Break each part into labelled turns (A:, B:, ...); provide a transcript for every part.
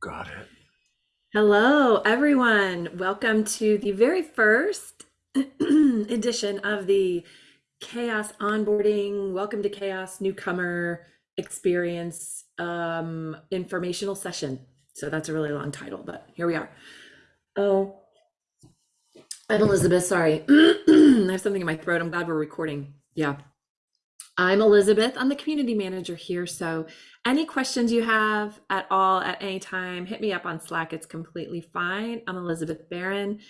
A: Got it.
B: Hello, everyone. Welcome to the very first edition of the CHAOSS Onboarding Welcome to CHAOSS Newcomer Experience um, informational session. So that's a really long title, but here we are. Oh, I'm Elizabeth. Sorry. I have something in my throat. I'm glad we're recording. Yeah. I'm Elizabeth. I'm the community manager here. So any questions you have at all at any time, hit me up on Slack. It's completely fine. I'm Elizabeth Barron.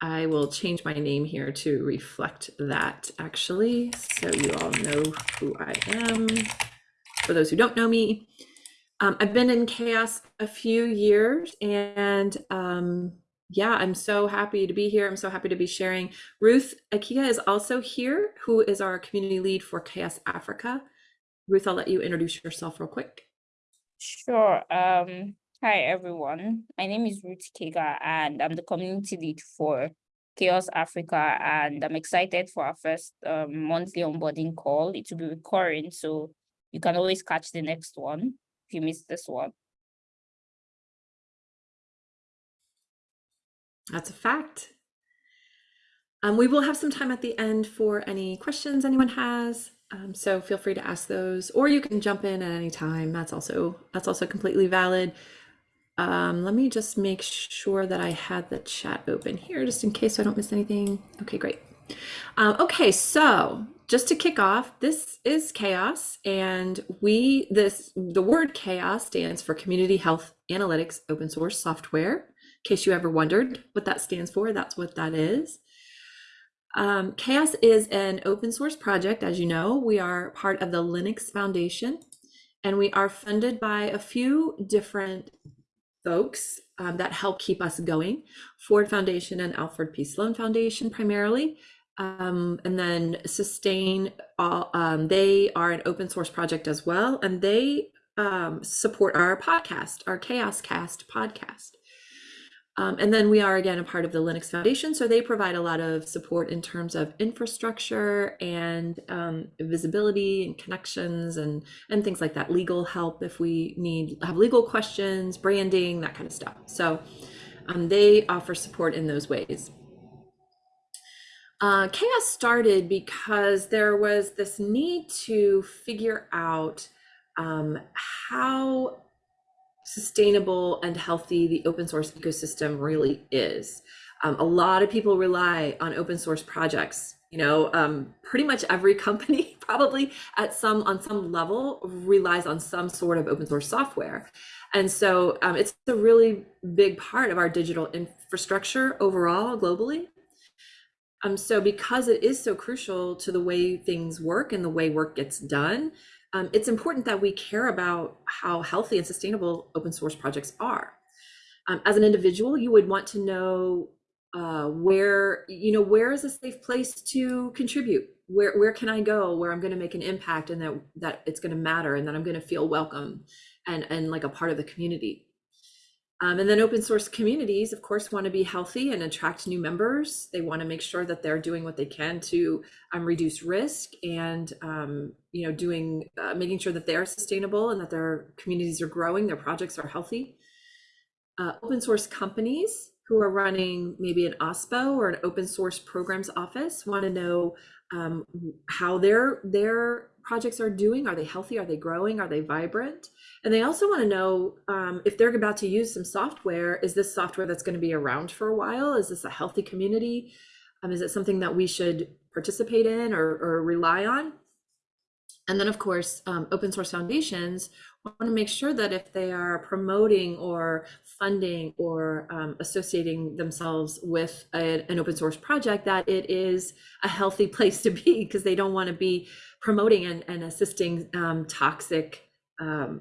B: I will change my name here to reflect that actually, so you all know who I am. For those who don't know me, um, I've been in chaos a few years and um, yeah, I'm so happy to be here. I'm so happy to be sharing. Ruth Ikegah is also here, who is our community lead for CHAOSS Africa. Ruth, I'll let you introduce yourself real quick.
C: Sure. Um, hi, everyone. My name is Ruth Ikegah, and I'm the community lead for CHAOSS Africa, and I'm excited for our first um, monthly onboarding call. It will be recurring, so you can always catch the next one if you miss this one.
B: That's a fact. Um, we will have some time at the end for any questions anyone has. Um, so feel free to ask those, or you can jump in at any time. That's also that's also completely valid. Um, let me just make sure that I had the chat open here, just in case I don't miss anything. Okay, great. Um, okay, so just to kick off, this is chaos, and we this the word chaos stands for Community Health Analytics Open Source Software case you ever wondered what that stands for, that's what that is. Um, CHAOSS is an open source project, as you know. We are part of the Linux Foundation, and we are funded by a few different folks um, that help keep us going. Ford Foundation and Alfred P. Sloan Foundation primarily. Um, and then Sustain, all, um, they are an open source project as well, and they um, support our podcast, our CHAOSS Cast podcast. Um, and then we are again a part of the Linux Foundation, so they provide a lot of support in terms of infrastructure and um, visibility and connections and and things like that. Legal help if we need have legal questions, branding, that kind of stuff. So um, they offer support in those ways. Uh, CHAOSS started because there was this need to figure out um, how sustainable and healthy the open source ecosystem really is. Um, a lot of people rely on open source projects. You know, um, pretty much every company probably at some on some level relies on some sort of open source software. And so um, it's a really big part of our digital infrastructure overall globally. Um, so because it is so crucial to the way things work and the way work gets done, um, it's important that we care about how healthy and sustainable open source projects are. Um, as an individual, you would want to know uh, where, you know, where is a safe place to contribute? Where, where can I go where I'm going to make an impact and that, that it's going to matter and that I'm going to feel welcome and, and like a part of the community. Um, and then open source communities, of course, want to be healthy and attract new members. They want to make sure that they're doing what they can to um, reduce risk and, um, you know, doing, uh, making sure that they're sustainable and that their communities are growing, their projects are healthy. Uh, open source companies who are running maybe an OSPO or an open source programs office want to know um, how their their projects are doing. Are they healthy? Are they growing? Are they vibrant? And they also want to know um, if they're about to use some software, is this software that's going to be around for a while? Is this a healthy community? Um, is it something that we should participate in or, or rely on? And then, of course, um, open source foundations want to make sure that if they are promoting or funding or um, associating themselves with a, an open source project, that it is a healthy place to be because they don't want to be promoting and, and assisting um, toxic um,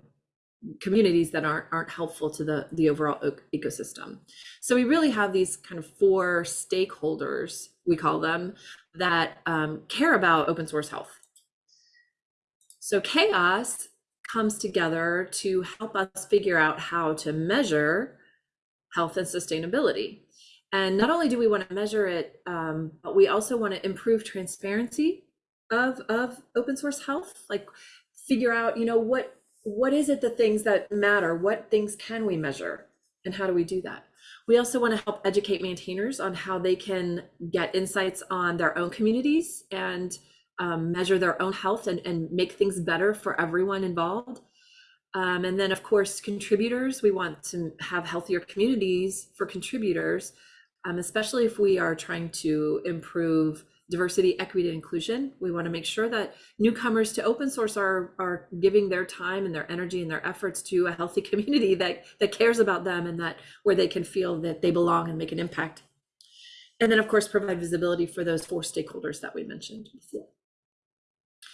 B: communities that aren't aren't helpful to the the overall ecosystem. So we really have these kind of four stakeholders we call them that um, care about open source health. So chaos comes together to help us figure out how to measure health and sustainability. And not only do we want to measure it, um, but we also want to improve transparency of of open source health like figure out you know what what is it the things that matter what things can we measure And how do we do that? We also want to help educate maintainers on how they can get insights on their own communities and um, measure their own health and, and make things better for everyone involved. Um, and then, of course, contributors. We want to have healthier communities for contributors, um, especially if we are trying to improve diversity, equity, and inclusion. We want to make sure that newcomers to open source are, are giving their time and their energy and their efforts to a healthy community that, that cares about them and that where they can feel that they belong and make an impact. And then, of course, provide visibility for those four stakeholders that we mentioned before.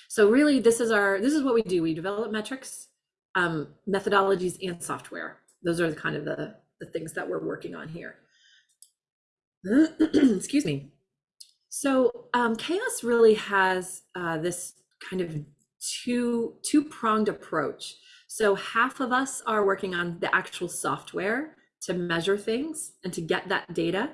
B: So really, this is our this is what we do. We develop metrics, um, methodologies, and software. Those are the kind of the, the things that we're working on here. Excuse me. So um, chaos really has uh, this kind of two two pronged approach. So half of us are working on the actual software to measure things and to get that data.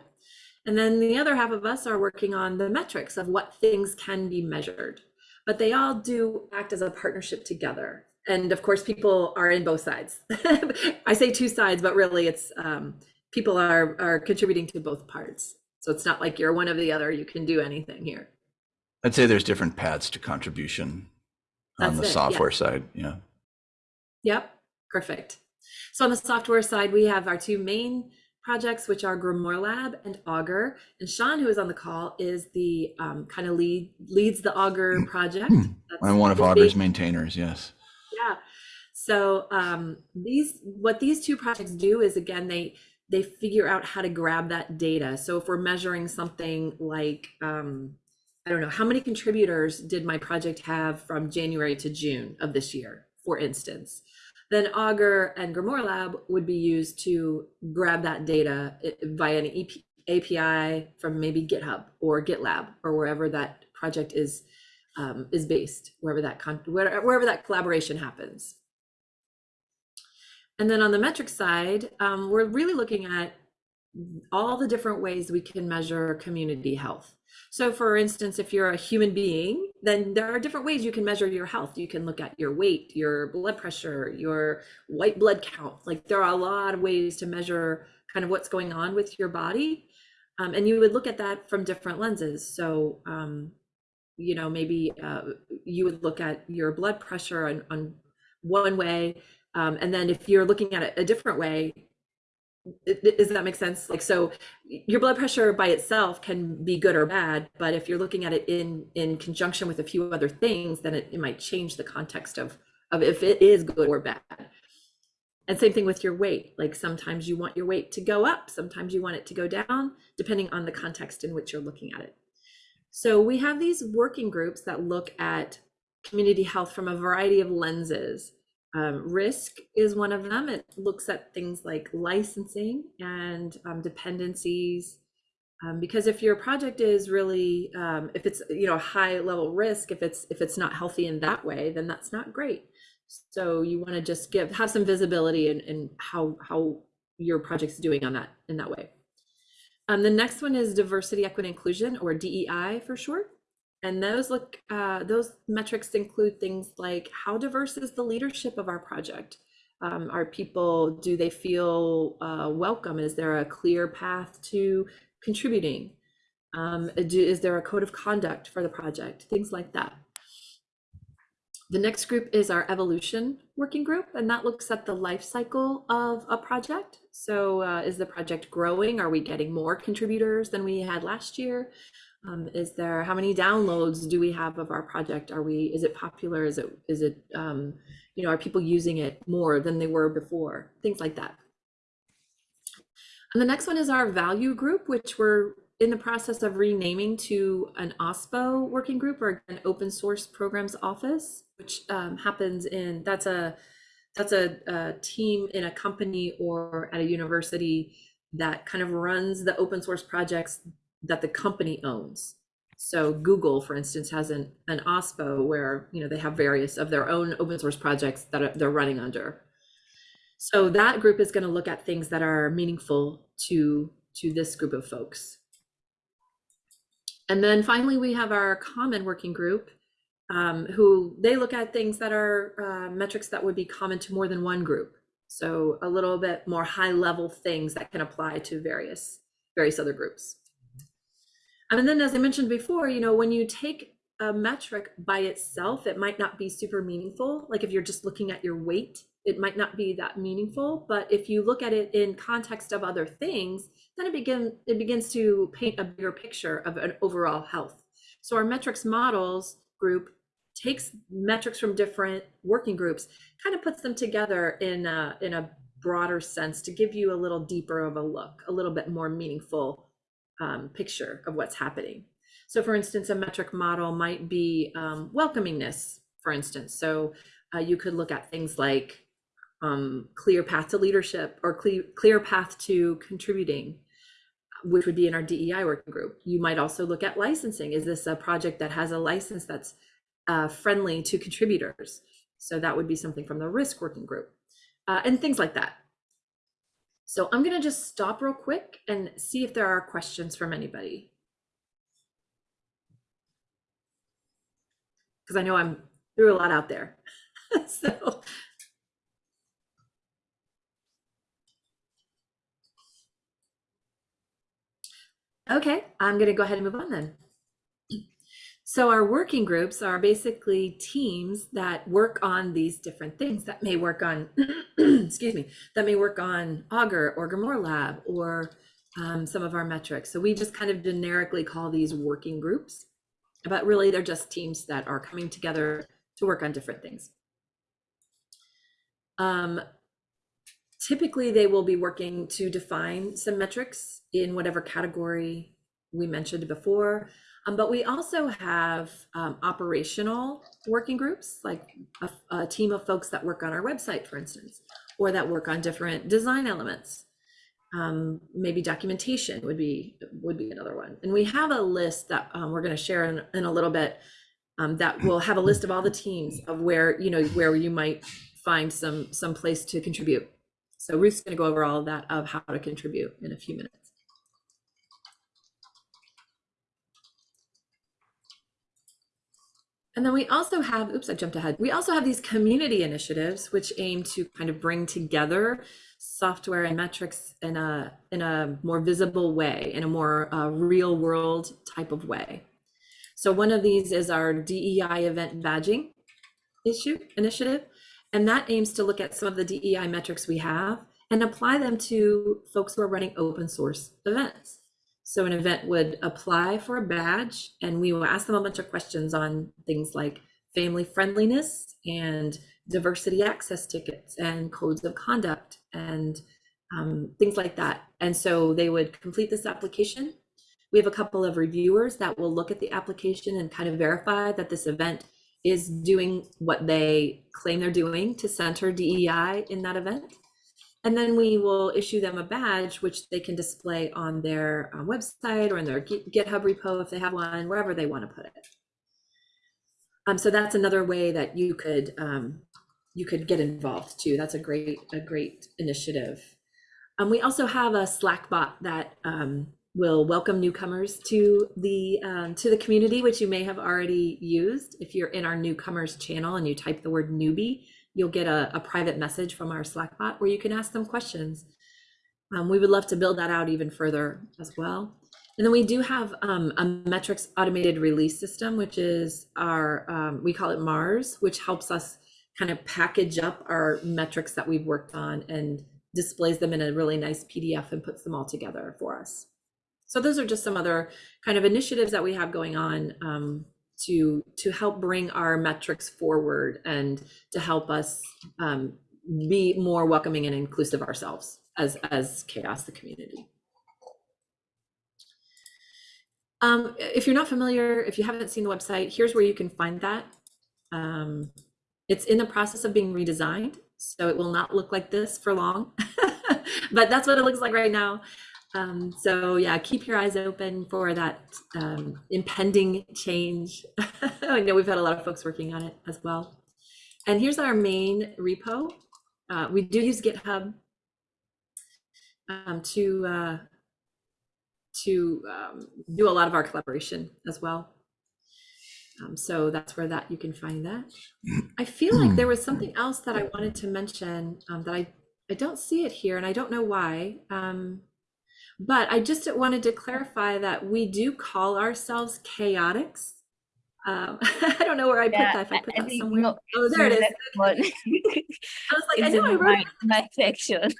B: And then the other half of us are working on the metrics of what things can be measured. But they all do act as a partnership together. And of course, people are in both sides. I say two sides, but really it's um, people are, are contributing to both parts. So it's not like you're one of the other, you can do anything here.
A: I'd say there's different paths to contribution on the
B: it, yeah.
A: software side. Yeah.
B: Yep, perfect. So on the software side, we have our two main projects, which are Grimoire Lab and Augur. And Sean, who is on the call, is the um, kind of lead leads the Augur project. That's
A: I'm one of Augur's maintainers. Yes.
B: Yeah. So um, these what these two projects do is again they they figure out how to grab that data. So if we're measuring something like um, I don't know how many contributors did my project have from January to June of this year, for instance, then Augur and Grimoire Lab would be used to grab that data via an EP, API from maybe GitHub or GitLab or wherever that project is um, is based, wherever that wherever that collaboration happens. And then on the metric side, um, we're really looking at all the different ways we can measure community health. So, for instance, if you're a human being, then there are different ways you can measure your health. You can look at your weight, your blood pressure, your white blood count. Like, there are a lot of ways to measure kind of what's going on with your body. Um, and you would look at that from different lenses. So, um, you know, maybe uh, you would look at your blood pressure on, on one way. Um, and then if you're looking at it a different way, does that make sense? Like, so your blood pressure by itself can be good or bad, but if you're looking at it in in conjunction with a few other things, then it, it might change the context of of if it is good or bad. And same thing with your weight. Like sometimes you want your weight to go up, sometimes you want it to go down, depending on the context in which you're looking at it. So we have these working groups that look at community health from a variety of lenses. Um, risk is one of them. It looks at things like licensing and um, dependencies. Um, because if your project is really, um, if it's you know high level risk, if it's if it's not healthy in that way, then that's not great. So you want to just give have some visibility in, in how how your project's doing on that in that way. Um, the next one is diversity, equity, inclusion, or DEI for short. And those look, uh, those metrics include things like how diverse is the leadership of our project? Um, are people, do they feel uh, welcome? Is there a clear path to contributing? Um, do, is there a code of conduct for the project? Things like that. The next group is our evolution working group, and that looks at the life cycle of a project. So, uh, is the project growing? Are we getting more contributors than we had last year? Um, is there how many downloads do we have of our project? Are we is it popular? Is it is it um, you know are people using it more than they were before? Things like that. And the next one is our value group, which we're in the process of renaming to an OSPO working group or an open source programs office, which um, happens in that's a that's a, a team in a company or at a university that kind of runs the open source projects that the company owns. So Google, for instance, has an, an OSPO where you know they have various of their own open source projects that are, they're running under. So that group is going to look at things that are meaningful to to this group of folks. And then finally, we have our common working group, um, who they look at things that are uh, metrics that would be common to more than one group. So a little bit more high level things that can apply to various various other groups. And then, as I mentioned before, you know, when you take a metric by itself, it might not be super meaningful. Like if you're just looking at your weight, it might not be that meaningful. But if you look at it in context of other things, then it begin it begins to paint a bigger picture of an overall health. So our metrics models group takes metrics from different working groups, kind of puts them together in a, in a broader sense to give you a little deeper of a look, a little bit more meaningful um, picture of what's happening. So for instance, a metric model might be um, welcomingness, for instance. So uh, you could look at things like um, clear path to leadership or clear, clear path to contributing, which would be in our DEI working group. You might also look at licensing. Is this a project that has a license that's uh, friendly to contributors? So that would be something from the risk working group uh, and things like that. So I'm going to just stop real quick and see if there are questions from anybody. Because I know I'm threw a lot out there. so Okay, I'm going to go ahead and move on then. So our working groups are basically teams that work on these different things that may work on, excuse me, that may work on Augur or Grimoire Lab or um, some of our metrics. So we just kind of generically call these working groups, but really they're just teams that are coming together to work on different things. Um, typically they will be working to define some metrics in whatever category we mentioned before. Um, but we also have um, operational working groups, like a, a, team of folks that work on our website, for instance, or that work on different design elements. Um, maybe documentation would be would be another one. And we have a list that um, we're going to share in, in, a little bit. Um, that will have a list of all the teams of where you know where you might find some some place to contribute. So Ruth's going to go over all of that of how to contribute in a few minutes. And then we also have, oops, I jumped ahead. We also have these community initiatives which aim to kind of bring together software and metrics in a in a more visible way, in a more uh, real world type of way. So one of these is our DEI event badging issue initiative, and that aims to look at some of the DEI metrics we have and apply them to folks who are running open source events. So an event would apply for a badge and we will ask them a bunch of questions on things like family friendliness and diversity access tickets and codes of conduct and um, things like that. And so they would complete this application. We have a couple of reviewers that will look at the application and kind of verify that this event is doing what they claim they're doing to center DEI in that event. And then we will issue them a badge, which they can display on their uh, website or in their GitHub repo if they have one, wherever they want to put it. Um, so that's another way that you could um, you could get involved too. That's a great a great initiative. Um, we also have a Slack bot that um, will welcome newcomers to the um, to the community, which you may have already used. If you're in our newcomers channel and you type the word newbie, you'll get a, a private message from our Slack bot where you can ask them questions. Um, we would love to build that out even further as well. And then we do have um, a metrics automated release system, which is our, um, we call it Mars, which helps us kind of package up our metrics that we've worked on and displays them in a really nice PDF and puts them all together for us. So those are just some other kind of initiatives that we have going on um, to to help bring our metrics forward and to help us um, be more welcoming and inclusive ourselves as as chaos the community. Um, if you're not familiar if you haven't seen the website here's where you can find that. Um, it's in the process of being redesigned so it will not look like this for long but that's what it looks like right now um, so yeah, keep your eyes open for that um, impending change. I know we've had a lot of folks working on it as well. And here's our main repo. Uh, we do use GitHub um, to uh, to um, do a lot of our collaboration as well. Um, so that's where that you can find that. I feel like there was something else that I wanted to mention um, that I I don't see it here and I don't know why. But I just wanted to clarify that we do call ourselves chaotics. Um, I don't know where I put that. If I put
C: I
B: that somewhere.
C: no,
B: Oh, there it is. I was like, I know I wrote
C: my, my section.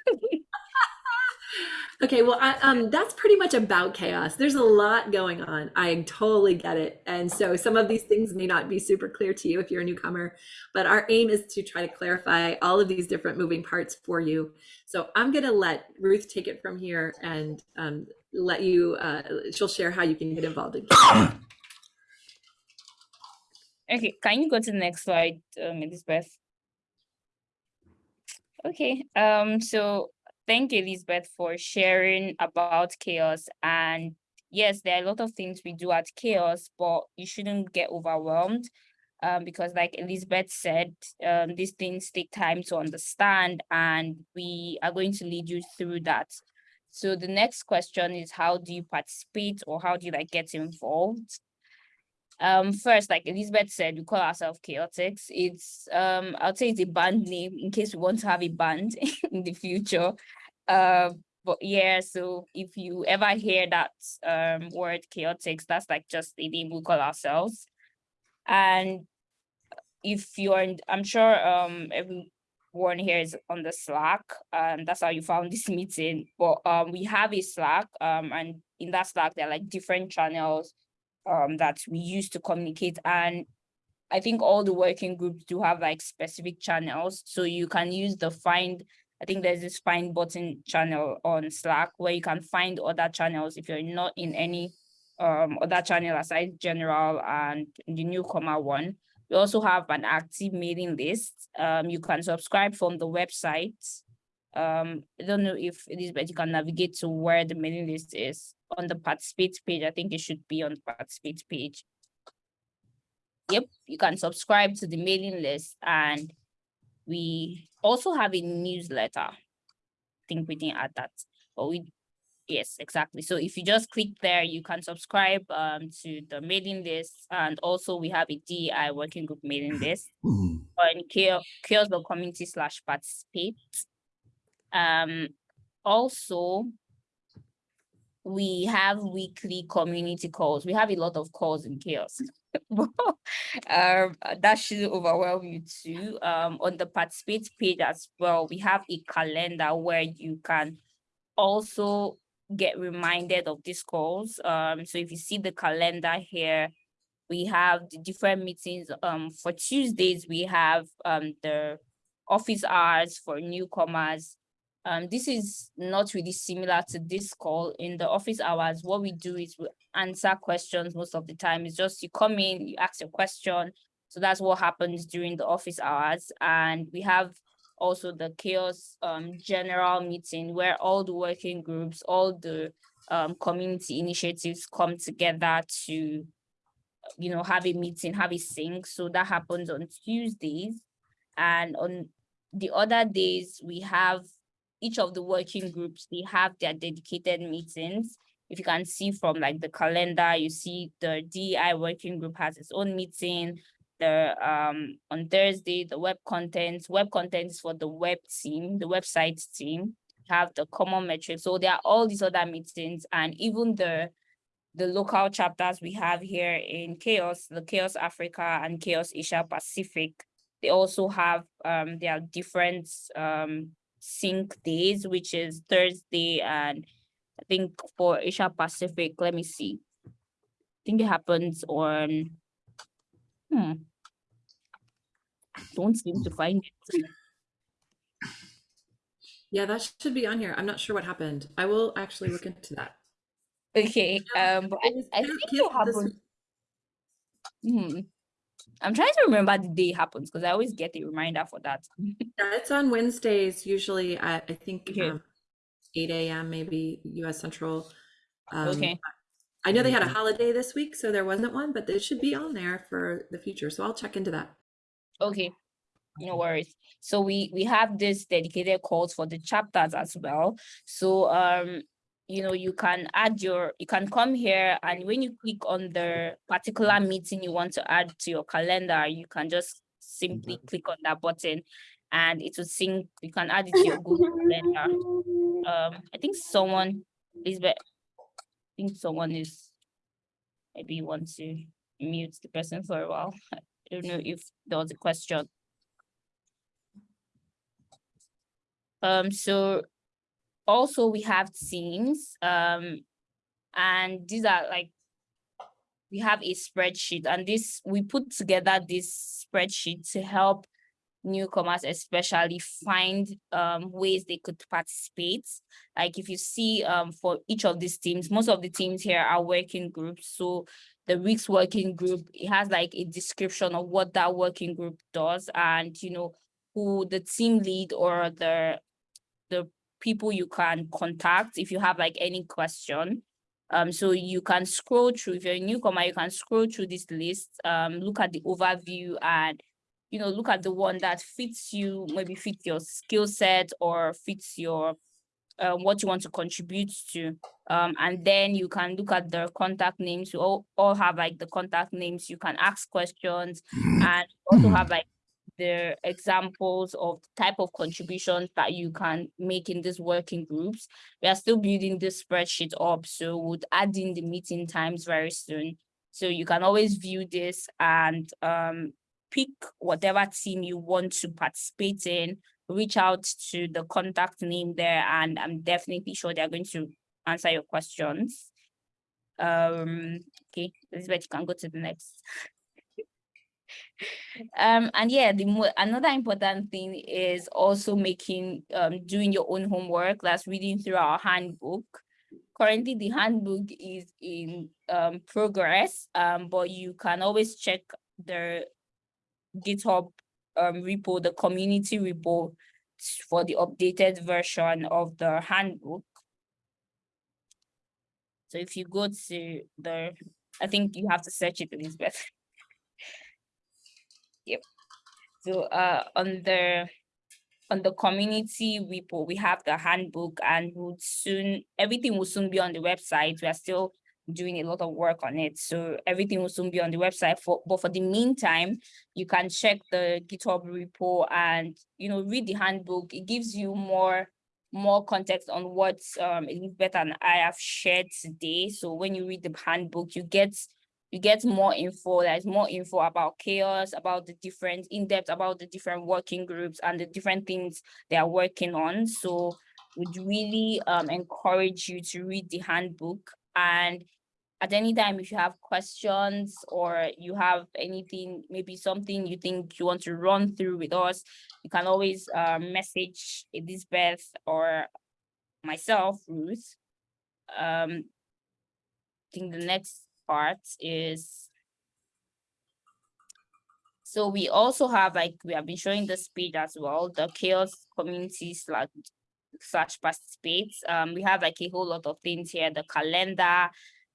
B: Okay, well, I, um, that's pretty much about chaos. There's a lot going on. I totally get it. And so some of these things may not be super clear to you if you're a newcomer, but our aim is to try to clarify all of these different moving parts for you. So I'm going to let Ruth take it from here and um, let you, uh, she'll share how you can get involved in chaos.
C: Okay, can you go to the next slide, um, Elizabeth? Okay, um, so thank you, Elizabeth, for sharing about chaos. And yes, there are a lot of things we do at chaos, but you shouldn't get overwhelmed. Um, because like Elizabeth said, um, these things take time to understand and we are going to lead you through that. So the next question is how do you participate or how do you like get involved? Um, first, like Elizabeth said, we call ourselves Chaotix. It's um, I'll say it's a band name in case we want to have a band in the future. Uh, but yeah, so if you ever hear that um word Chaotix, that's like just the name we call ourselves. And if you're, I'm sure um everyone here is on the Slack, and that's how you found this meeting. But um, we have a Slack, um, and in that Slack there are like different channels um that we use to communicate and I think all the working groups do have like specific channels. So you can use the find, I think there's this find button channel on Slack where you can find other channels if you're not in any um other channel aside general and the newcomer one. We also have an active mailing list. Um, you can subscribe from the website. Um, I don't know if Elizabeth, you can navigate to where the mailing list is on the participate page. I think it should be on the participate page. Yep, you can subscribe to the mailing list and we also have a newsletter. I think we didn't add that, but we, yes, exactly. So if you just click there, you can subscribe um to the mailing list and also we have a DEI working group mailing list on chaos.community slash participate. Um, also, we have weekly community calls. We have a lot of calls in chaos. Um, that shouldn't overwhelm you too. Um, on the participate page as well, we have a calendar where you can also get reminded of these calls. Um, so if you see the calendar here, we have the different meetings. Um, for Tuesdays, we have um the office hours for newcomers. Um, this is not really similar to this call. In the office hours, what we do is we answer questions most of the time. It's just you come in, you ask your question. So that's what happens during the office hours. And we have also the chaos um general meeting where all the working groups, all the um community initiatives come together to you know, have a meeting, have a sync. So that happens on Tuesdays. And on the other days, we have each of the working groups, they have their dedicated meetings. If you can see from like the calendar, you see the DI working group has its own meeting. The um on Thursday, the web content, web content is for the web team, the website team, have the common metrics. So there are all these other meetings and even the the local chapters we have here in CHAOSS, the CHAOSS Africa and CHAOSS Asia Pacific, they also have um their different um sync days, which is Thursday and I think for Asia Pacific, let me see. I think it happens on hmm. Don't seem to find it.
B: Yeah, that should be on here. I'm not sure what happened. I will actually look into that.
C: Okay, um, but I, I think it happened. Hmm. I'm trying to remember the day it happens because I always get a reminder for that.
B: Yeah, it's on Wednesdays, usually at, I think,
C: Okay.
B: um, eight AM, maybe US Central. Um,
C: Okay.
B: I know they had a holiday this week, so there wasn't one, but it should be on there for the future. So I'll check into that.
C: Okay, no worries. So we we have this dedicated calls for the chapters as well. So um, you know, you can add your, you can come here and when you click on the particular meeting you want to add to your calendar, you can just simply click on that button and it will sync. You can add it to your Google Calendar. Um, I think someone, Lisbeth, I think someone is, maybe you want to mute the person for a while. I don't know if there was a question. Um, so also we have teams, um, and these are like, we have a spreadsheet and this, we put together this spreadsheet to help newcomers especially find um, ways they could participate. Like if you see um, for each of these teams, most of the teams here are working groups. So the week's working group, it has like a description of what that working group does and, you know, who the team lead or the, people you can contact if you have like any question. Um, so you can scroll through, if you're a newcomer, you can scroll through this list, um, look at the overview and you know, look at the one that fits you, maybe fits your skill set or fits your uh, what you want to contribute to. Um, and then you can look at the contact names. You all, all have like the contact names. You can ask questions and also have like the examples of the type of contributions that you can make in these working groups. We are still building this spreadsheet up, so we'll add in the meeting times very soon. So you can always view this and um, pick whatever team you want to participate in, reach out to the contact name there, and I'm definitely sure they're going to answer your questions. Um, okay, Elizabeth, you can go to the next. Um, and yeah, the another important thing is also making um doing your own homework. That's reading through our handbook. Currently, the handbook is in um progress, um, but you can always check the GitHub um, repo, the community repo for the updated version of the handbook. So if you go to the, I think you have to search it, Elizabeth. yep. So uh, on the on the community repo, we have the handbook and would soon everything will soon be on the website. We are still doing a lot of work on it. So everything will soon be on the website. For but for the meantime, you can check the GitHub repo and you know read the handbook. It gives you more more context on what um Elizabeth and I have shared today. So when you read the handbook, you get you get more info. There's more info about chaos, about the different in depth about the different working groups and the different things they are working on. So would really um, encourage you to read the handbook and at any time if you have questions or you have anything maybe something you think you want to run through with us you can always uh, message elizabeth or myself ruth um i think the next part is so we also have like we have been showing this page as well the chaos community slash slash participates um we have like a whole lot of things here the calendar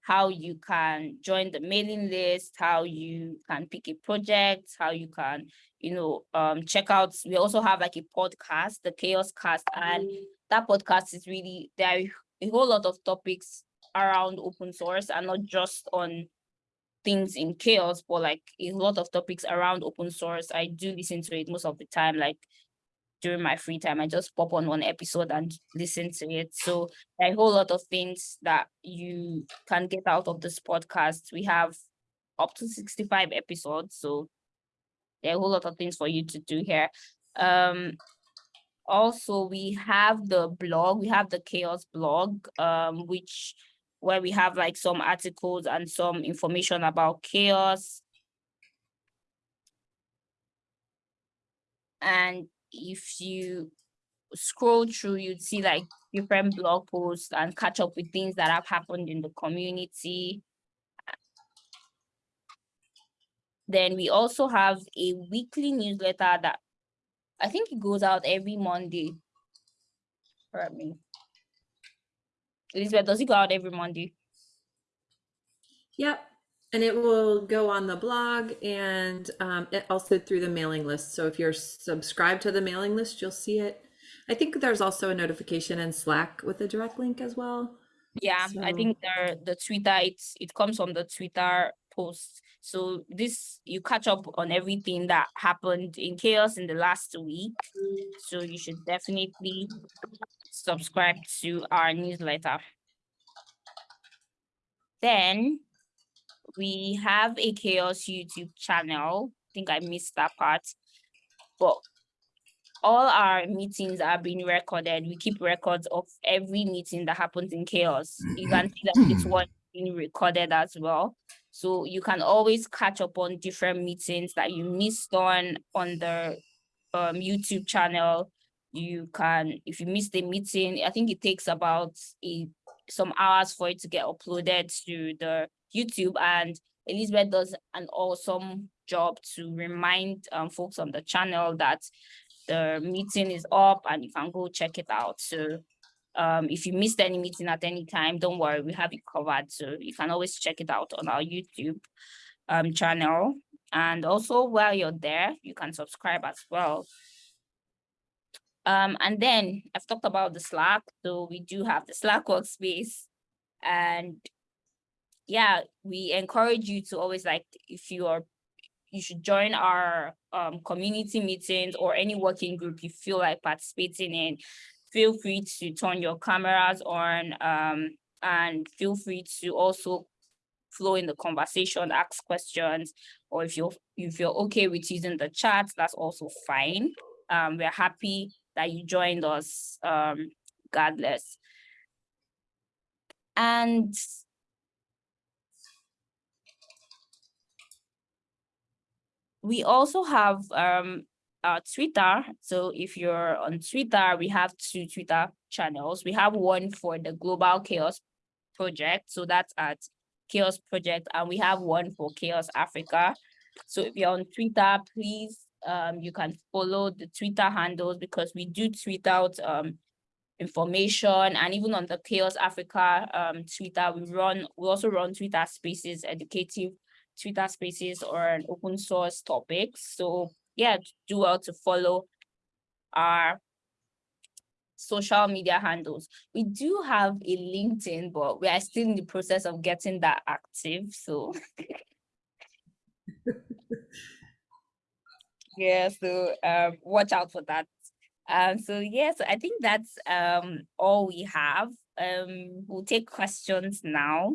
C: how you can join the mailing list, how you can pick a project, how you can, you know, um, check out. We also have like a podcast, the chaos Cast, and that podcast is really there are a whole lot of topics around open source and not just on things in chaos, but like a lot of topics around open source. I do listen to it most of the time, like during my free time. I just pop on one episode and listen to it. So a whole lot of things that you can get out of this podcast. We have up to 65 episodes. So there are a whole lot of things for you to do here. Um, also, we have the blog, we have the chaos blog, um, which where we have like some articles and some information about chaos. And if you scroll through, you'd see like different blog posts and catch up with things that have happened in the community. Then we also have a weekly newsletter that I think it goes out every Monday. For me. Elizabeth, does it go out every Monday?
B: Yep. And it will go on the blog and um, it also through the mailing list. So if you're subscribed to the mailing list, you'll see it. I think there's also a notification in Slack with a direct link as well.
C: Yeah, I think the the Twitter it's it comes from the Twitter post. So this, you catch up on everything that happened in chaos in the last week. So you should definitely subscribe to our newsletter. Then we have a chaos YouTube channel. I think I missed that part. But all our meetings are being recorded. We keep records of every meeting that happens in chaos. You can mm-hmm. see that this one being recorded as well. So you can always catch up on different meetings that you missed on on the um, YouTube channel. You can, if you missed the meeting, I think it takes about a, some hours for it to get uploaded to the YouTube and Elizabeth does an awesome job to remind um, folks on the channel that the meeting is up and you can go check it out. So um, if you missed any meeting at any time, don't worry, we have it covered. So you can always check it out on our YouTube um, channel. And also while you're there, you can subscribe as well. Um, and then I've talked about the Slack. So we do have the Slack workspace and yeah, we encourage you to always like, if you are, you should join our um, community meetings or any working group you feel like participating in. Feel free to turn your cameras on um, and feel free to also flow in the conversation, ask questions, or if you're if you're okay with using the chat, that's also fine. Um, we're happy that you joined us um, regardless. And we also have um our Twitter. So if you're on Twitter, we have two Twitter channels. We have one for the Global CHAOSS Project. So that's at CHAOSS Project, and we have one for CHAOSS Africa. So if you're on Twitter, please um you can follow the Twitter handles because we do tweet out um information and even on the CHAOSS Africa um Twitter, we run we also run Twitter spaces, educative Twitter spaces or an open source topics. So yeah, do well to follow our social media handles. We do have a LinkedIn, but we are still in the process of getting that active. So yeah, so um, watch out for that. Um, so yeah, so I think that's um all we have. Um, we'll take questions now.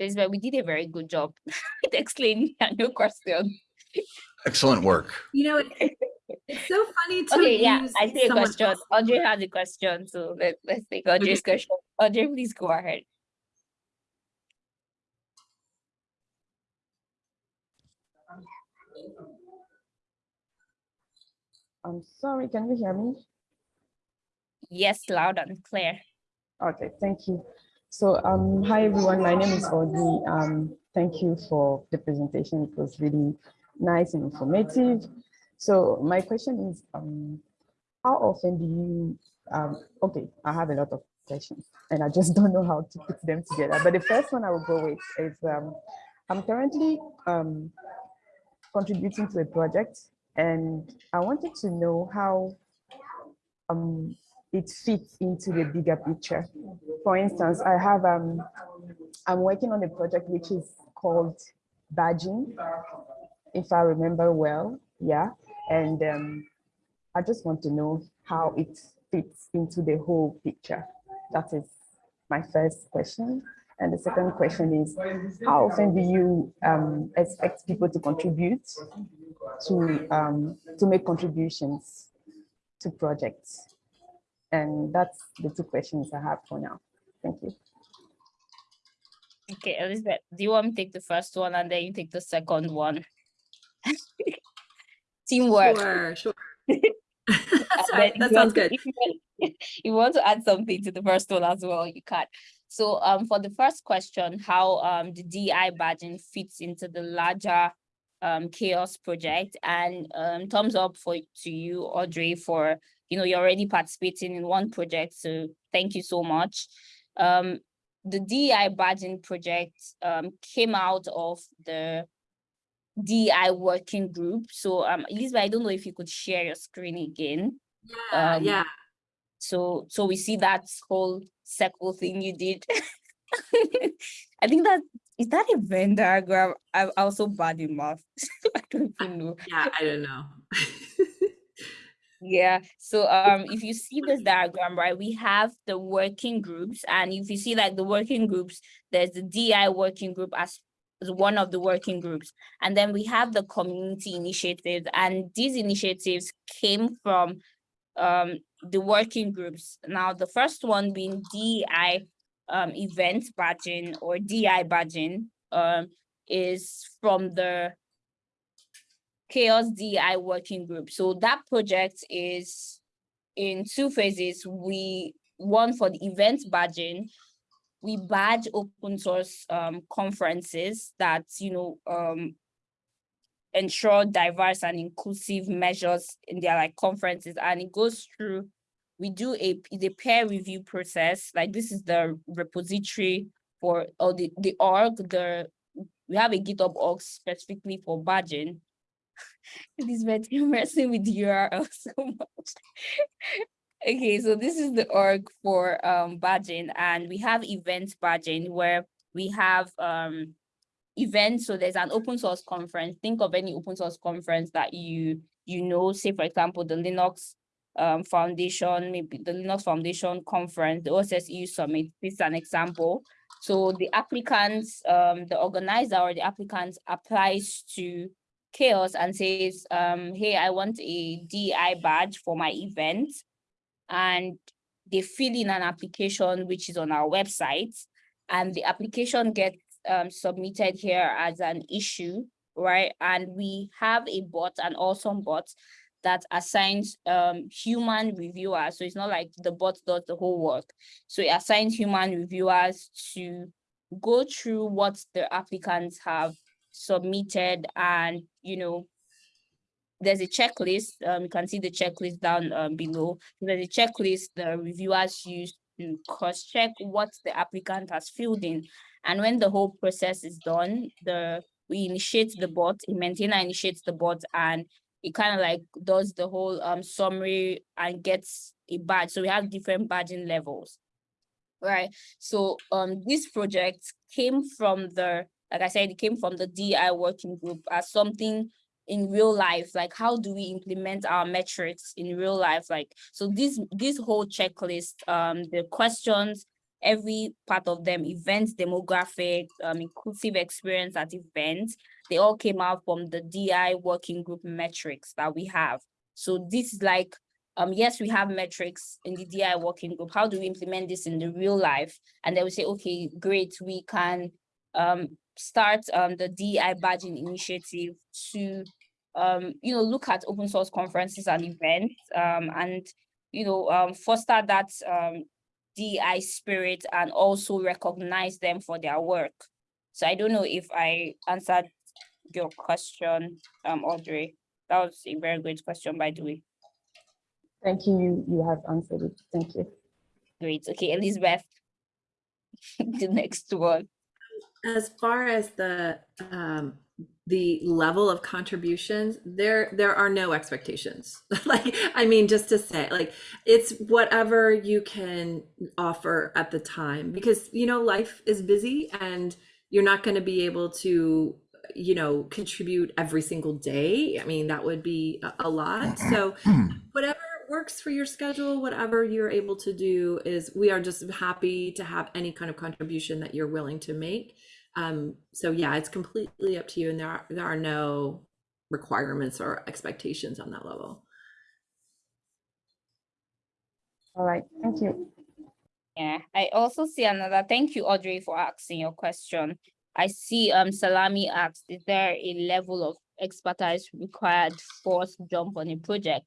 C: Elizabeth, we did a very good job explaining your question.
A: Excellent work.
B: You know, it, it's so funny to
C: Okay, yeah, I see a question.
B: else-
C: Audrey has a question, so let, let's take Audrey's question. Audrey, please go ahead.
D: I'm sorry, can you hear me?
C: Yes, loud and clear.
D: Okay, thank you. So, um, hi everyone, my name is Audrey. Um, thank you for the presentation. It was really nice and informative. So my question is, um, how often do you, um, okay, I have a lot of questions and I just don't know how to put them together. But the first one I will go with is, um, I'm currently um, contributing to a project and I wanted to know how um, it fits into the bigger picture. For instance, I have, um, I'm working on a project which is called badging, if I remember well, yeah. And um, I just want to know how it fits into the whole picture. That is my first question. And the second question is, how often do you um, expect people to contribute to, um, to make contributions to projects? And that's the two questions I have for now. Thank you.
C: Okay, Elizabeth, do you want me to take the first one and then you take the second one? Teamwork.
B: Sure, sure.
C: And
B: Sorry, that sounds
C: want to-
B: good.
C: If you, want- if you want to add something to the first one as well, you can. So um, for the first question, how um, the DI badging fits into the larger um, chaos project and um, thumbs up for to you, Audrey, for, you know, you're already participating in one project. So thank you so much. Um, the DEI badging project um, came out of the DEI working group. So um, Elizabeth, I don't know if you could share your screen again.
B: Yeah,
C: Um,
B: yeah.
C: So so we see that whole circle thing you did. I think that is that a Venn diagram. I'm also bad in math. I don't even know.
B: Yeah, I don't know.
C: Yeah, so um if you see this diagram, right, we have the working groups, and if you see like the working groups, there's the DI working group as, one of the working groups, and then we have the community initiatives, and these initiatives came from um the working groups. Now, the first one being DI um event badging or DI badging um is from the CHAOSS DI working group. So that project is in two phases. We one for the event badging. We badge open source um, conferences that you know um, ensure diverse and inclusive measures in their like conferences, and it goes through. We do a the peer review process. Like this is the repository for or the the org. The we have a GitHub org specifically for badging Elizabeth, you're messing with URL so much. okay, so this is the org for um badging, and we have event badging where we have um events. So there's an open source conference. Think of any open source conference that you you know, say for example, the Linux um Foundation, maybe the Linux Foundation conference, the OSSEU Summit. This is an example. So the applicants, um, the organizer or the applicants applies to CHAOSS and says, um, hey, I want a DI badge for my event. And they fill in an application, which is on our website. And the application gets um, submitted here as an issue, right? And we have a bot, an awesome bot that assigns um, human reviewers. So it's not like the bot does the whole work. So it assigns human reviewers to go through what the applicants have submitted and you know there's a checklist um you can see the checklist down um, below. There's a checklist the reviewers use to cross check what the applicant has filled in. And when the whole process is done the we initiate the bot a maintainer initiates the bot and it kind of like does the whole um summary and gets a badge. So we have different badging levels. Right? So um this project came from the like I said, it came from the DI working group as something in real life, like how do we implement our metrics in real life? Like, so this, this whole checklist, um, the questions, every part of them, events, demographic, um, inclusive experience at events, they all came out from the DI working group metrics that we have. So this is like, um, yes, we have metrics in the DI working group. How do we implement this in the real life? And then we say, okay, great, we can um, start um, the DI badging initiative to, um, you know, look at open source conferences and events um, and, you know, um, foster that um, DI spirit and also recognize them for their work. So I don't know if I answered your question, um, Audrey. That was a very great question, by the way.
D: Thank you. You, you have answered it. Thank you.
C: Great. Okay, Elizabeth, the next one.
B: As far as the um, the level of contributions, there there are no expectations. like I mean, just to say, like it's whatever you can offer at the time, because you know life is busy and you're not going to be able to you know contribute every single day. I mean, that would be a, a lot. So whatever works for your schedule, whatever you're able to do is we are just happy to have any kind of contribution that you're willing to make. Um, so yeah, it's completely up to you and there are, there are no requirements or expectations on that level.
D: All right. Thank you.
C: Yeah, I also see another, thank you, Audrey, for asking your question. I see um Salami asked, is there a level of expertise required for us to jump on a project?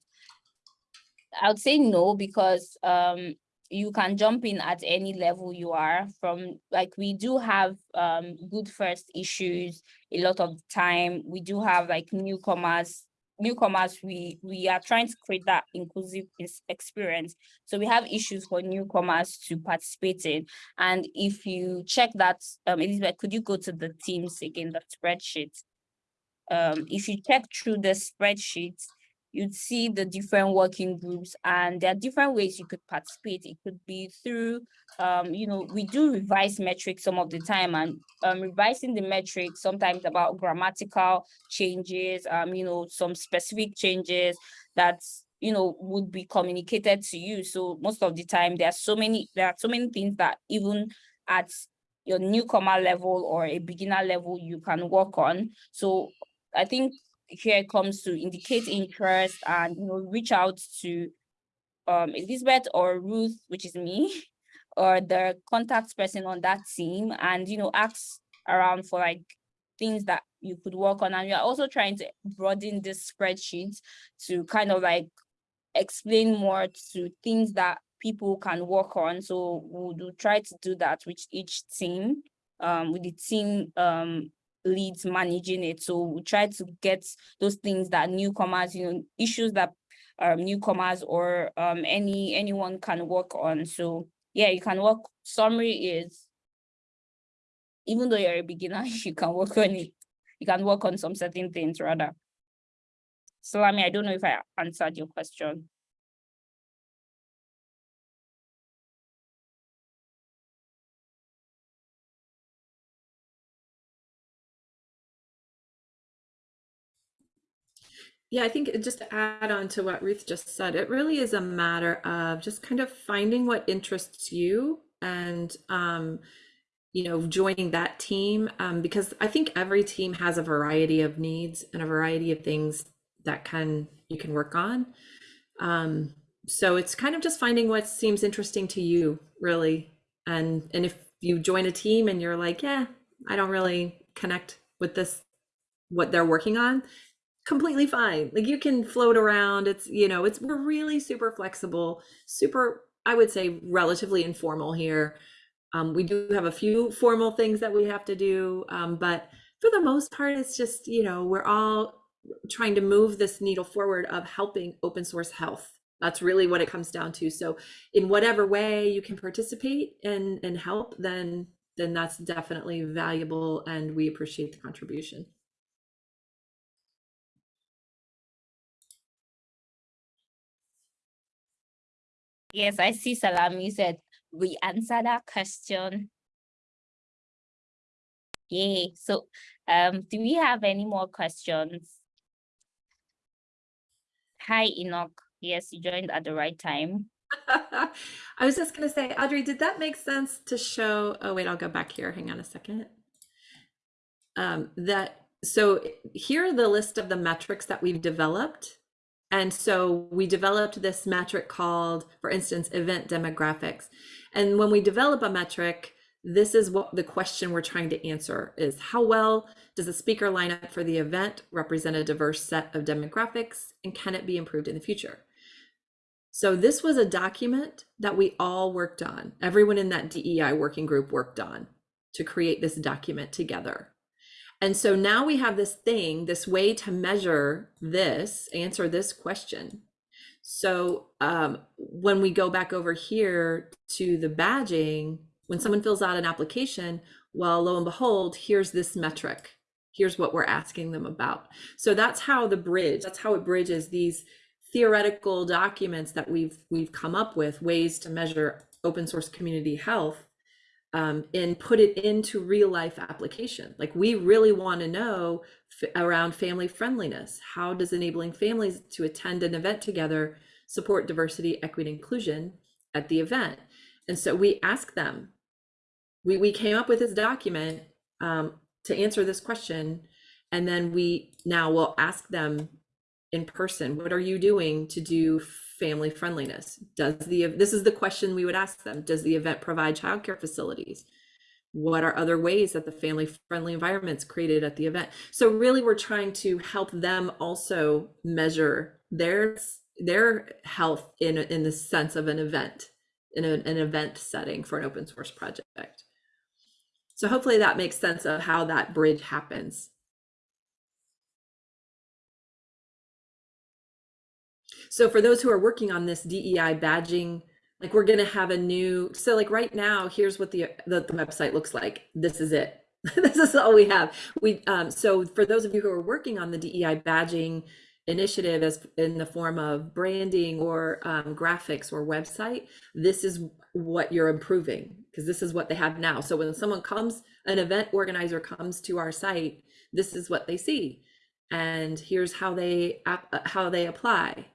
C: I would say no, because um you can jump in at any level you are from like we do have um good first issues a lot of time we do have like newcomers newcomers, we we are trying to create that inclusive experience. So we have issues for newcomers to participate in. And if you check that, um, Elizabeth, could you go to the teams again, the spreadsheet? Um, if you check through the spreadsheet, you'd see the different working groups and there are different ways you could participate. It could be through, um, you know, we do revise metrics some of the time and um, revising the metrics sometimes about grammatical changes, um, you know, some specific changes that, you know, would be communicated to you. So most of the time there are so many, there are so many things that even at your newcomer level or a beginner level you can work on. So I think here comes to indicate interest and you know reach out to um Elizabeth or Ruth, which is me, or the contact person on that team, and you know ask around for like things that you could work on. And we are also trying to broaden this spreadsheet to kind of like explain more to things that people can work on. So we'll do, try to do that with each team, um, with the team um, leads managing it. So we try to get those things that newcomers, you know, issues that um, newcomers or um, any anyone can work on. So yeah, you can work. Summary is, even though you're a beginner, you can work on it. You can work on some certain things rather. So I mean, I don't know if I answered your question.
B: Yeah, I think just to add on to what Ruth just said, it really is a matter of just kind of finding what interests you and, um, you know, joining that team. Um, because I think every team has a variety of needs and a variety of things that can you can work on. Um, so it's kind of just finding what seems interesting to you, really. And and if you join a team and you're like, yeah, I don't really connect with this, what they're working on, completely fine. Like you can float around. It's, you know, it's, we're really super flexible, super, I would say relatively informal here. Um, we do have a few formal things that we have to do, um, but for the most part, it's just, you know, we're all trying to move this needle forward of helping open source health. That's really what it comes down to. So in whatever way you can participate and, and help, then, then that's definitely valuable and we appreciate the contribution.
C: Yes, I see Salami said we answered that question. Yay. So um, do we have any more questions? Hi, Enoch. Yes, you joined at the right time.
B: I was just going to say, Audrey, did that make sense to show? Oh, wait, I'll go back here. Hang on a second. Um, that so here are the list of the metrics that we've developed. And so we developed this metric called, for instance, event demographics. And when we develop a metric, this is what the question we're trying to answer is how well does the speaker lineup for the event represent a diverse set of demographics and can it be improved in the future? So this was a document that we all worked on. Everyone in that DEI working group worked on to create this document together. And so now we have this thing, this way to measure this, answer this question. So um, when we go back over here to the badging, when someone fills out an application, well, lo and behold, here's this metric. Here's what we're asking them about. So that's how the bridge, that's how it bridges these theoretical documents that we've we've come up with ways to measure open source community health um, and put it into real life application. Like we really want to know around family friendliness. How does enabling families to attend an event together support diversity, equity, inclusion at the event? And so we ask them. We we came up with this document um, to answer this question, and then we now will ask them in person what are you doing to do family friendliness. Does the this is the question we would ask them. Does the event provide childcare facilities? What are other ways that the family friendly environments created at the event? So really we're trying to help them also measure their their health in in the sense of an event in an event setting for an open source project. So hopefully that makes sense of how that bridge happens So for those who are working on this DEI badging, like we're gonna have a new, so like right now, here's what the, the, the website looks like. This is it. this is all we have. We um, so for those of you who are working on the DEI badging initiative as in the form of branding or um, graphics or website, this is what you're improving because this is what they have now. So when someone comes, an event organizer comes to our site, this is what they see, and here's how they uh, how they apply.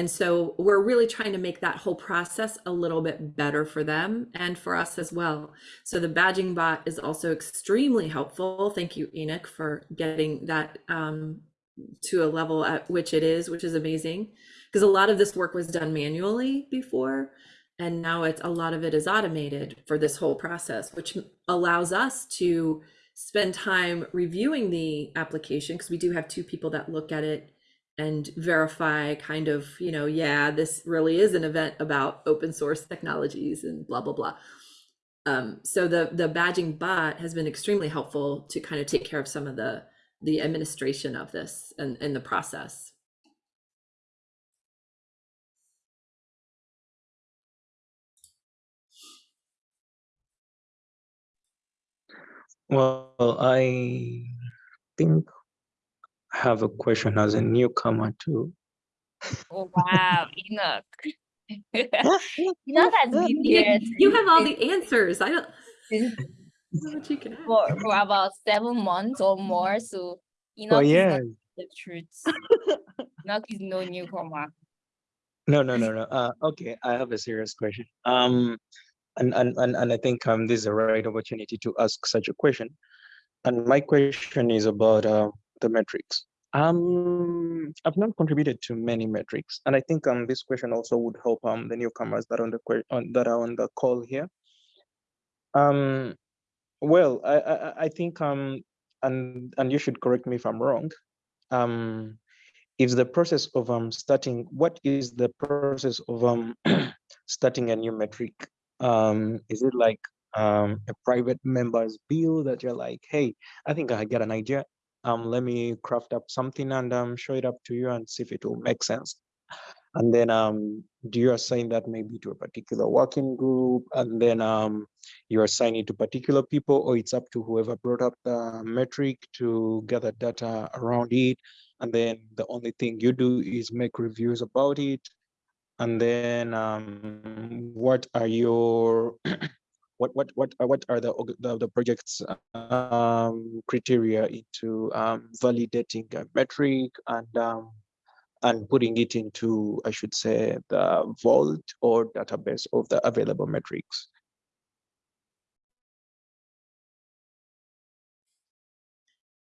B: And so we're really trying to make that whole process a little bit better for them and for us as well. So the badging bot is also extremely helpful. Thank you, Enoch, for getting that um, to a level at which it is, which is amazing. Because a lot of this work was done manually before, and now it's a lot of it is automated for this whole process, which allows us to spend time reviewing the application because we do have two people that look at it and verify kind of, you know, yeah, this really is an event about open source technologies and blah, blah, blah. Um, so the, the badging bot has been extremely helpful to kind of take care of some of the, the administration of this and, and the process.
E: Well, I think have a question as a newcomer too.
C: Oh, wow, Enoch. Enoch has been here
B: You have all the answers. I don't
C: since
B: I don't know what you can add.
C: for, for about seven months or more. So Enoch
E: Oh yeah.
C: not the truth. Enoch is no newcomer.
E: No, no, no, no. Uh, okay, I have a serious question. Um, and and and, and I think um this is the right opportunity to ask such a question. And my question is about uh, the metrics. Um, I've not contributed to many metrics, and I think um this question also would help um the newcomers that on the on that are on the call here. Um, well, I I, I- think um and and you should correct me if I'm wrong. Um, if the process of um starting, what is the process of um starting a new metric? Um, is it like um a private member's bill that you're like, hey, I think I got an idea. Um, let me craft up something and um show it up to you and see if it will make sense. And then um, do you assign that maybe to a particular working group, and then um, you assign it to particular people, or it's up to whoever brought up the metric to gather data around it, and then the only thing you do is make reviews about it, and then um, what are your what what what are what are the the, the project's um, criteria into um, validating a metric and um, and putting it into, I should say, the vault or database of the available metrics.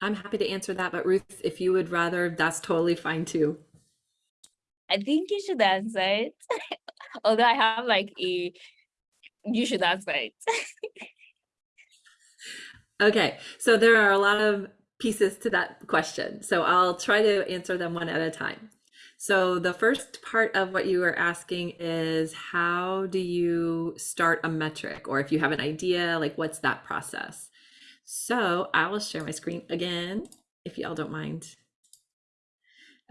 B: I'm happy to answer that, but Ruth, if you would rather, that's totally fine too.
C: I think you should answer it. Although I have like a, you should ask it.
B: Okay, so there are a lot of pieces to that question. So I'll try to answer them one at a time. So the first part of what you were asking is how do you start a metric or if you have an idea, like what's that process? So I will share my screen again, if y'all don't mind.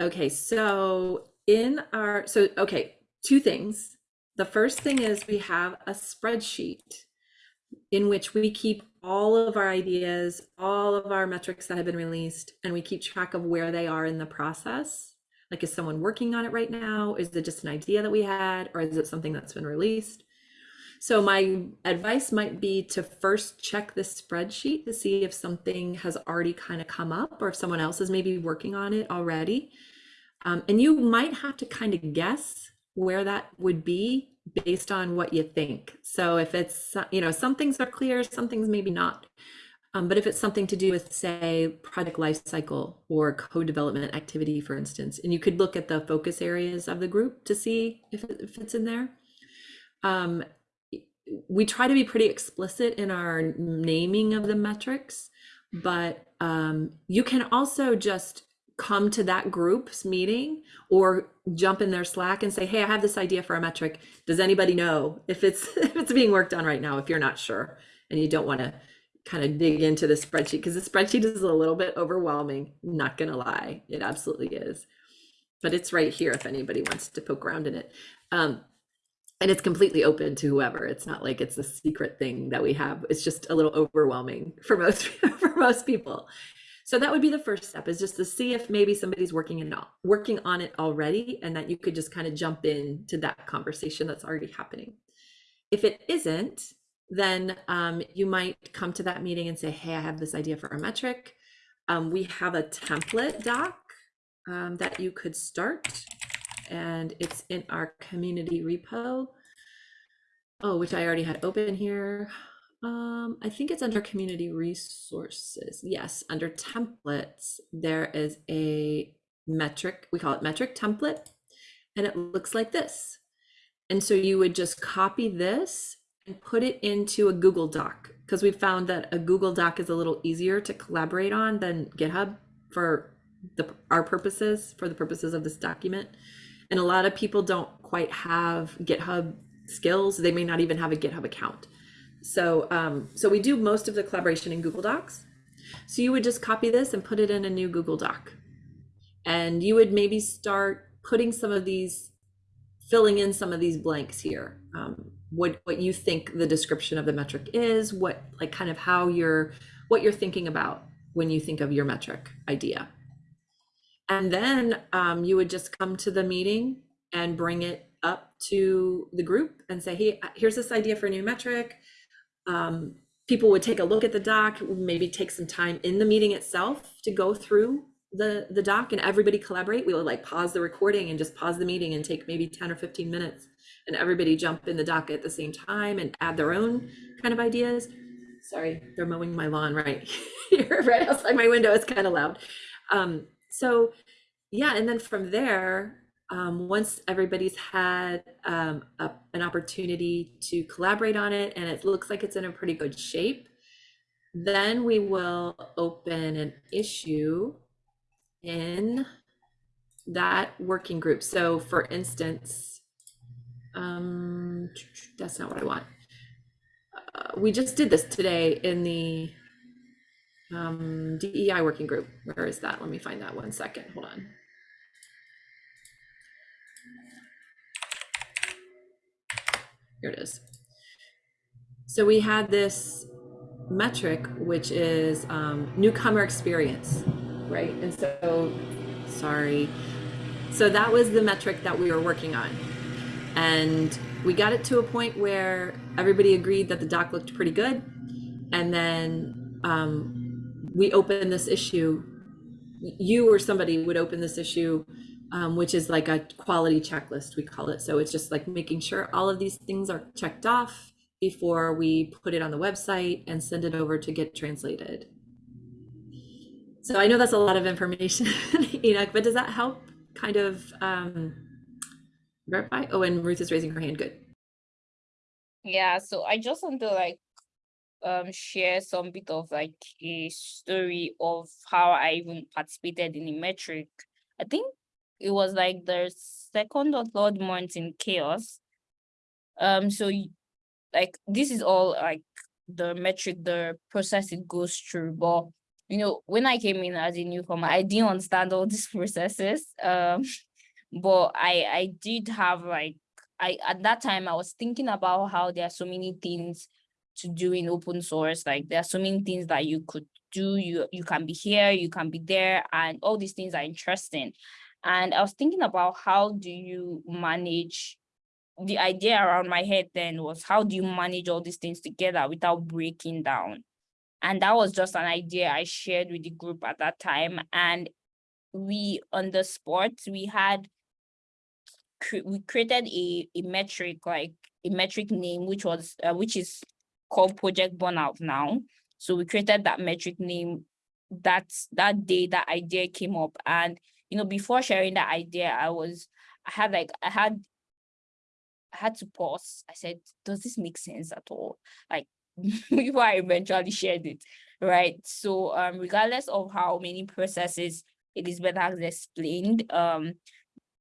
B: Okay, so in our, so, okay, two things. The first thing is we have a spreadsheet in which we keep all of our ideas, all of our metrics that have been released, and we keep track of where they are in the process. Like, is someone working on it right now? Is it just an idea that we had, or is it something that's been released? So, my advice might be to first check this spreadsheet to see if something has already kind of come up or if someone else is maybe working on it already. Um, and you might have to kind of guess where that would be based on what you think. So if it's, you know, some things are clear, some things maybe not. Um, but if it's something to do with, say, project lifecycle or co-development activity, for instance, and you could look at the focus areas of the group to see if it fits in there. Um, we try to be pretty explicit in our naming of the metrics, but um, you can also just come to that group's meeting or jump in their slack and say hey i have this idea for a metric does anybody know if it's if it's being worked on right now if you're not sure and you don't want to kind of dig into the spreadsheet because the spreadsheet is a little bit overwhelming not gonna lie it absolutely is but it's right here if anybody wants to poke around in it. Um, and it's completely open to whoever. It's not like it's a secret thing that we have. It's just a little overwhelming for most for most people. So that would be the first step is just to see if maybe somebody's working in working on it already and that you could just kind of jump in to that conversation that's already happening. If it isn't, then um, you might come to that meeting and say, hey, I have this idea for a metric. Um, we have a template doc um, that you could start and it's in our community repo. Oh, which I already had open here. Um, I think it's under community resources. Yes, under templates, there is a metric, we call it metric template, and it looks like this. And so you would just copy this and put it into a Google Doc because we found that a Google Doc is a little easier to collaborate on than GitHub for the our purposes, for the purposes of this document. And a lot of people don't quite have GitHub skills. They may not even have a GitHub account. So, um, so we do most of the collaboration in Google Docs. So you would just copy this and put it in a new Google Doc. And you would maybe start putting some of these, filling in some of these blanks here. Um, what, what you think the description of the metric is, what like kind of how you're, what you're thinking about when you think of your metric idea. And then um, you would just come to the meeting and bring it up to the group and say, hey, here's this idea for a new metric um, people would take a look at the doc, maybe take some time in the meeting itself to go through the the doc and everybody collaborate. We would like pause the recording and just pause the meeting and take maybe 10 or 15 minutes and everybody jump in the doc at the same time and add their own kind of ideas. Sorry, they're mowing my lawn right here, right outside my window. It's kind of loud. Um, so yeah, and then from there, um, once everybody's had um, a, an opportunity to collaborate on it and it looks like it's in a pretty good shape, then we will open an issue in that working group. So for instance, um, that's not what I want. Uh, we just did this today in the um, DEI working group. Where is that? Let me find that one second. Hold on. Here it is. So we had this metric, which is um, newcomer experience, right? And so, sorry. So that was the metric that we were working on. And we got it to a point where everybody agreed that the doc looked pretty good. And then um, we opened this issue. You or somebody would open this issue um, which is like a quality checklist, we call it. So it's just like making sure all of these things are checked off before we put it on the website and send it over to get translated. So I know that's a lot of information, Enoch, but does that help kind of um, verify? Oh, and Ruth is raising her hand. Good.
C: Yeah, so I just want to like um share some bit of like a story of how I even participated in the metric. I think it was like the second or third month in CHAOSS. Um, so like this is all like the metric, the process it goes through. But you know, when I came in as a newcomer, I didn't understand all these processes. Um, but I I did have like I at that time I was thinking about how there are so many things to do in open source. Like there are so many things that you could do. You you can be here, you can be there, and all these things are interesting. And I was thinking about how do you manage the idea around my head then was how do you manage all these things together without breaking down? And that was just an idea I shared with the group at that time. And we on the spot, we had we created a, a metric like a metric name which was uh, which is called project burnout now so we created that metric name that's that day that idea came up and you know, before sharing that idea, I was, I had like, I had, I had to pause. I said, does this make sense at all? Like before I eventually shared it, right? So um, regardless of how many processes Elizabeth has explained, um,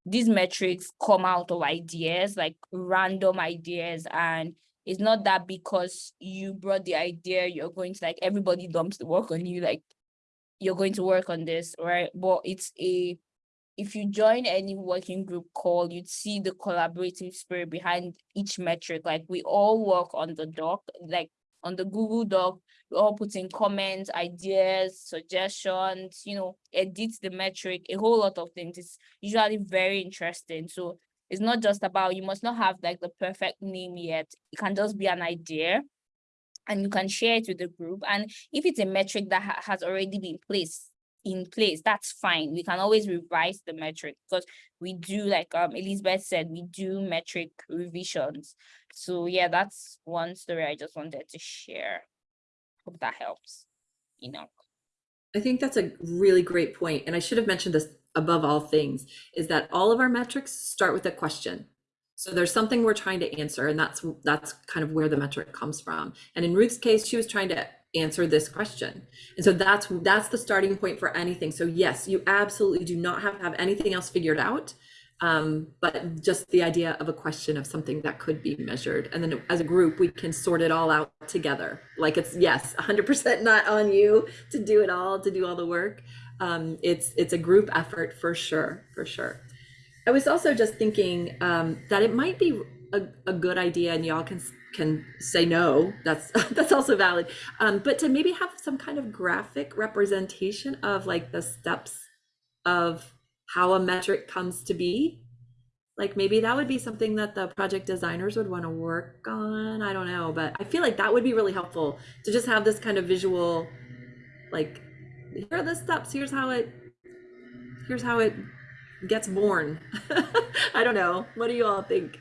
C: these metrics come out of ideas, like random ideas. And it's not that because you brought the idea, you're going to like, everybody dumps the work on you, like you're going to work on this, right? But it's a if you join any working group call, you'd see the collaborative spirit behind each metric. Like we all work on the doc, like on the Google Doc, we all put in comments, ideas, suggestions, you know, edit the metric, a whole lot of things. It's usually very interesting. So it's not just about, you must not have like the perfect name yet. It can just be an idea and you can share it with the group. And if it's a metric that ha- has already been placed in place, that's fine. We can always revise the metric because we do, like um Elizabeth said, we do metric revisions. So yeah, that's one story I just wanted to share. Hope that helps. You know.
B: I think that's a really great point, and I should have mentioned this above all things, is that all of our metrics start with a question. So there's something we're trying to answer, and that's that's kind of where the metric comes from. And in Ruth's case, she was trying to answer this question. And so that's that's the starting point for anything. So yes, you absolutely do not have to have anything else figured out. Um, but just the idea of a question of something that could be measured. And then as a group, we can sort it all out together. Like it's yes, 100% not on you to do it all, to do all the work. Um, it's it's a group effort for sure, for sure. I was also just thinking um, that it might be a, a good idea, and y'all can can say no. That's that's also valid. Um, but to maybe have some kind of graphic representation of like the steps of how a metric comes to be. Like maybe that would be something that the project designers would want to work on. I don't know, but I feel like that would be really helpful to just have this kind of visual, like here are the steps. Here's how it. Here's how it gets born. I don't know. What do you all think?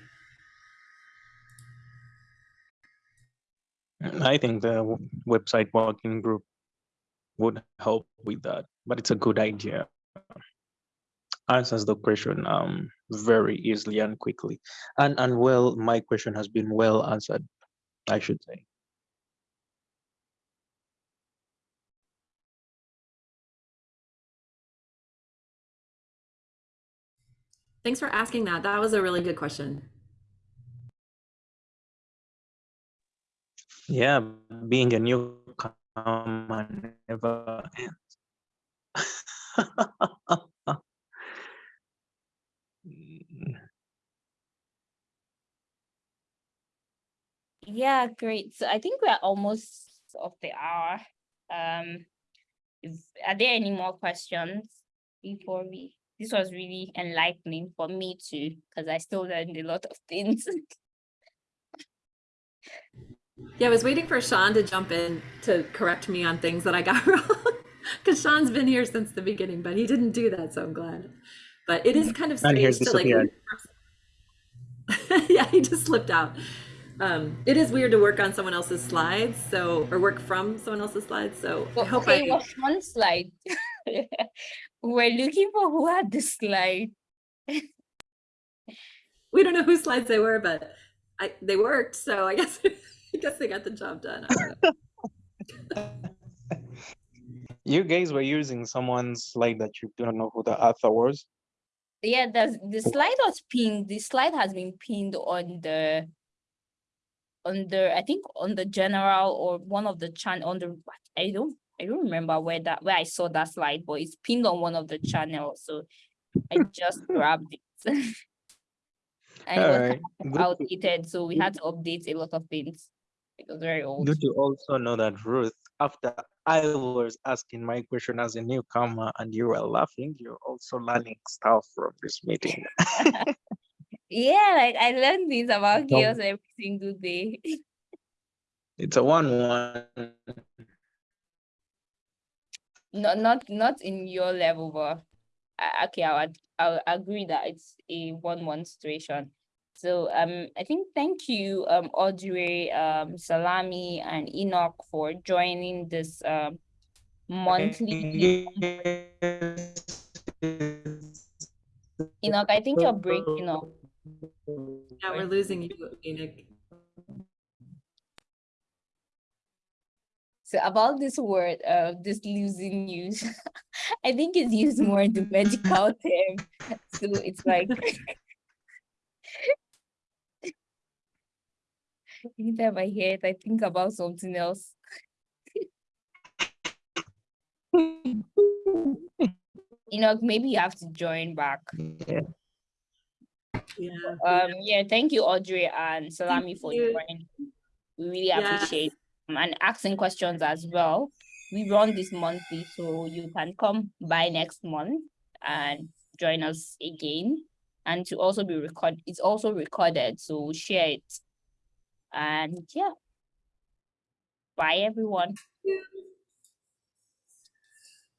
E: I think the website working group would help with that, but it's a good idea. Answers the question um very easily and quickly. And and well, my question has been well answered, I should say.
B: Thanks for asking that. That was a really good question.
E: Yeah, being a newcomer never ends.
C: Yeah, great. So I think we're almost of the hour. Um, if, are there any more questions before we? This was really enlightening for me too, because I still learned a lot of things.
B: Yeah, I was waiting for Sean to jump in to correct me on things that I got wrong. Because Sean's been here since the beginning, but he didn't do that, so I'm glad. But it is kind of strange to like. yeah, he just slipped out. Um, it is weird to work on someone else's slides, so or work from someone else's slides. So I hope
C: okay,
B: I.
C: what's one slide? We're looking for who had the slide.
B: We don't know whose slides they were, but I they worked, so I guess I guess they got the job done. I don't know.
E: You guys were using someone's slide that you do not know who the author was.
C: Yeah, the the slide was pinned. The slide has been pinned on the on the I think on the general or one of the channel on the I don't I don't remember where that where I saw that slide, but it's pinned on one of the channels. So I just grabbed it. and it was
E: Alright,
C: kind of outdated, so we had to update a lot of things. It was very old.
E: Good to also know that Ruth, after I was asking my question as a newcomer and you were laughing, you're also learning stuff from this meeting.
C: Yeah, like I learned things about CHAOSS every single day.
E: It's a one-one.
C: Not not not in your level, but I- okay, I would I'll agree that it's a one-one situation. So um I think thank you um Audrey, um Salami and Enoch for joining this um monthly. Enoch, I think you're breaking up.
B: Yeah, we're losing you, Enoch.
C: So about this word, uh, this losing use, I think it's used more in the medical term. So it's like anytime I hear it, I think about something else. you know, maybe you have to join back.
E: Yeah.
B: Yeah.
C: Um, yeah, thank you, Audrey and Salami for
B: you.
C: joining. We really
B: Yes.
C: appreciate Um, and asking questions as well. We run this monthly, so you can come by next month and join us again. And to also be recorded, it's also recorded, so share it. And yeah. Bye, everyone.